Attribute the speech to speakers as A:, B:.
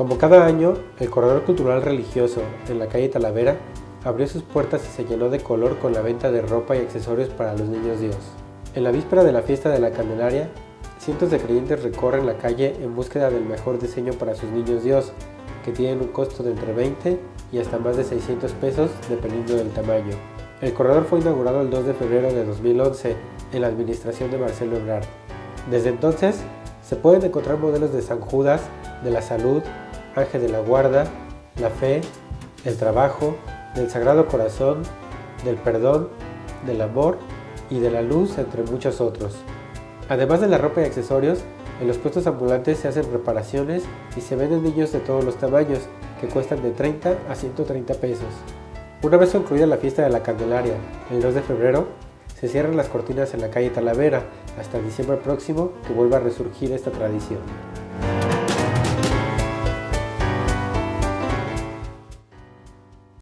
A: Como cada año, el Corredor Cultural Religioso en la calle Talavera abrió sus puertas y se llenó de color con la venta de ropa y accesorios para los niños Dios. En la víspera de la fiesta de la Candelaria, cientos de creyentes recorren la calle en búsqueda del mejor diseño para sus niños Dios, que tienen un costo de entre 20 y hasta más de 600 pesos dependiendo del tamaño. El corredor fue inaugurado el 2 de febrero de 2011 en la administración de Marcelo Ebrard. Desde entonces, se pueden encontrar modelos de San Judas, de la Salud, Ángel de la Guarda, la Fe, el Trabajo, del Sagrado Corazón, del Perdón, del Amor y de la Luz, entre muchos otros. Además de la ropa y accesorios, en los puestos ambulantes se hacen reparaciones y se venden niños de todos los tamaños, que cuestan de 30 a 130 pesos. Una vez concluida la fiesta de la Candelaria, el 2 de febrero, se cierran las cortinas en la calle Talavera hasta diciembre próximo que vuelva a resurgir esta tradición.